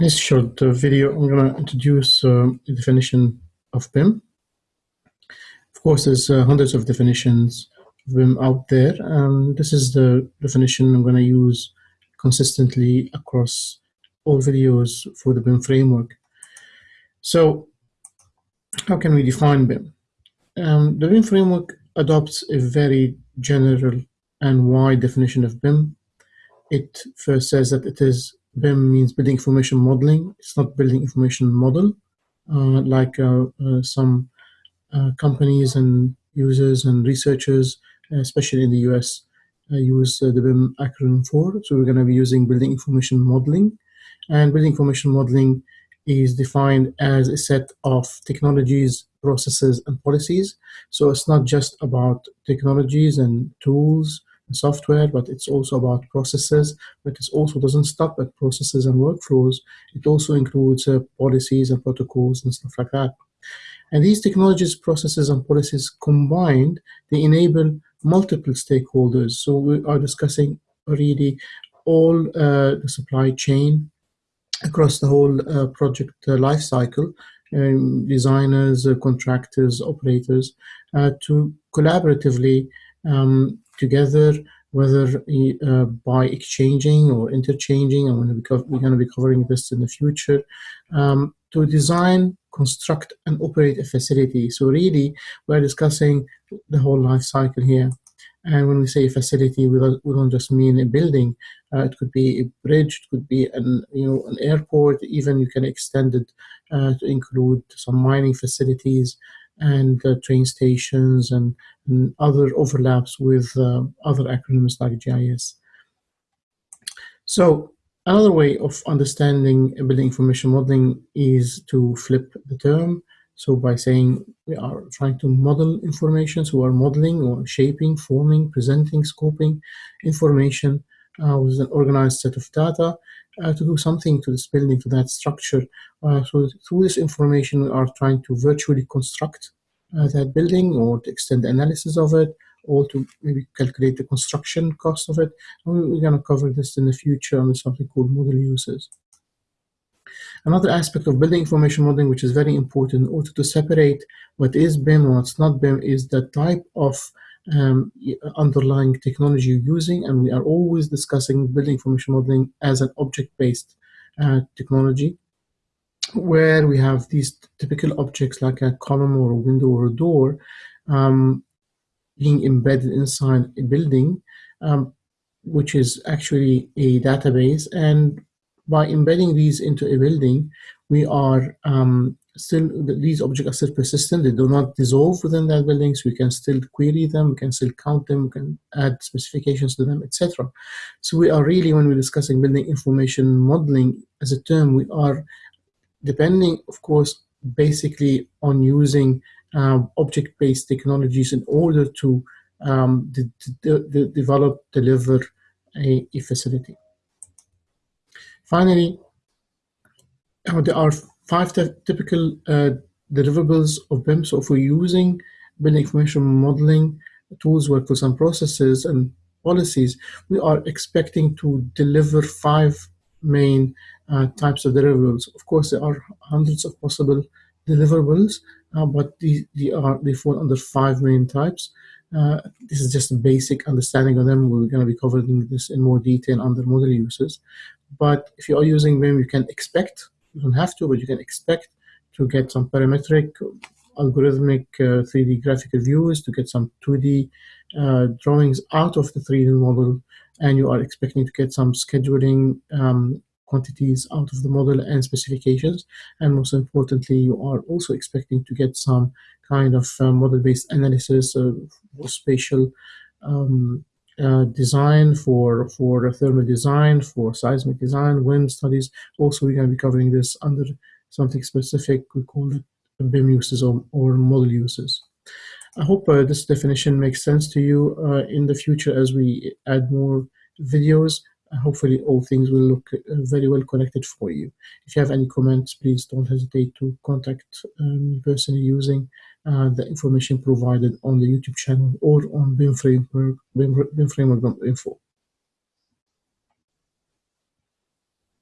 In this short uh, video, I'm going to introduce uh, the definition of BIM. Of course, there's uh, hundreds of definitions of BIM out there, and this is the definition I'm going to use consistently across all videos for the BIM framework. So, how can we define BIM? Um, the BIM framework adopts a very general and wide definition of BIM. It first says that it is BIM means building information modeling. It's not building information model, uh, like uh, uh, some uh, companies and users and researchers, especially in the US, uh, use the BIM acronym for. So we're going to be using building information modeling. And building information modeling is defined as a set of technologies, processes, and policies. So it's not just about technologies and tools software, but it's also about processes, but it also doesn't stop at processes and workflows. It also includes uh, policies and protocols and stuff like that. And these technologies, processes, and policies combined, they enable multiple stakeholders. So we are discussing really all uh, the supply chain across the whole uh, project uh, life cycle, um, designers, uh, contractors, operators, uh, to collaboratively um, together, whether uh, by exchanging or interchanging, and we're going to be covering this in the future, um, to design, construct, and operate a facility. So really, we're discussing the whole life cycle here. And when we say facility, we don't, just mean a building. Uh, it could be a bridge, it could be an you know an airport. Even you can extend it uh, to include some mining facilities, and uh, train stations and, and, other overlaps with uh, other acronyms like GIS. So another way of understanding building information modeling is to flip the term. So by saying we are trying to model information, so we're modeling or shaping, forming, presenting, scoping information uh, with an organized set of data uh, to do something to this building, to that structure. Uh, so through this information, we are trying to virtually construct uh, that building or to extend the analysis of it or to maybe calculate the construction cost of it. And we're going to cover this in the future under something called model uses. Another aspect of building information modeling, which is very important in order to separate what is BIM and what's not BIM, is the type of um, underlying technology you're using. And we are always discussing building information modeling as an object-based uh, technology where we have these typical objects like a column or a window or a door um, being embedded inside a building, um, which is actually a database. And by embedding these into a building, we are um, still, these objects are still persistent. They do not dissolve within that building, so we can still query them, we can still count them, we can add specifications to them, etc. So we are really, when we're discussing building information modeling as a term, we are depending, of course, basically on using um, object-based technologies in order to um, develop, deliver a, a facility. Finally, uh, there are five typical uh, deliverables of BIM. So if we're using building information modeling tools, workflows, and processes and policies, we are expecting to deliver five main uh, types of deliverables. Of course, there are hundreds of possible deliverables, uh, but they, they, are, they fall under five main types. Uh, this is just a basic understanding of them. We're going to be covering this in more detail under model uses. But if you are using them, you can expect, you don't have to, but you can expect to get some parametric, algorithmic 3D uh, graphical views, to get some 2D uh, drawings out of the 3D model, and you are expecting to get some scheduling um, quantities out of the model and specifications. And most importantly, you are also expecting to get some kind of uh, model-based analysis of spatial um, uh, design for for thermal design, for seismic design, wind studies. Also, we're going to be covering this under something specific. We call it BIM uses or, or model uses. I hope uh, this definition makes sense to you uh, in the future as we add more videos hopefully all things will look uh, very well connected for you. If you have any comments, please don't hesitate to contact um, me personally using uh, the information provided on the YouTube channel or on BIM Framework, BIM, BIM Framework.info.